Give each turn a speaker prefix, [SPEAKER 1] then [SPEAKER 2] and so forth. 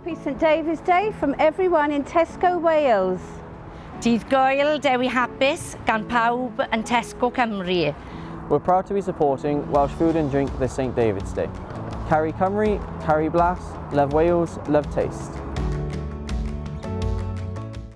[SPEAKER 1] happy St David's Day from everyone in Tesco Wales.
[SPEAKER 2] Dydd Goel Dewi Hapus gan pawb yn Tesco Cymru.
[SPEAKER 3] We're proud to be supporting Welsh Food and Drink this St David's Day. Carry Cymru, Carry Blas, Love Wales, Love Taste.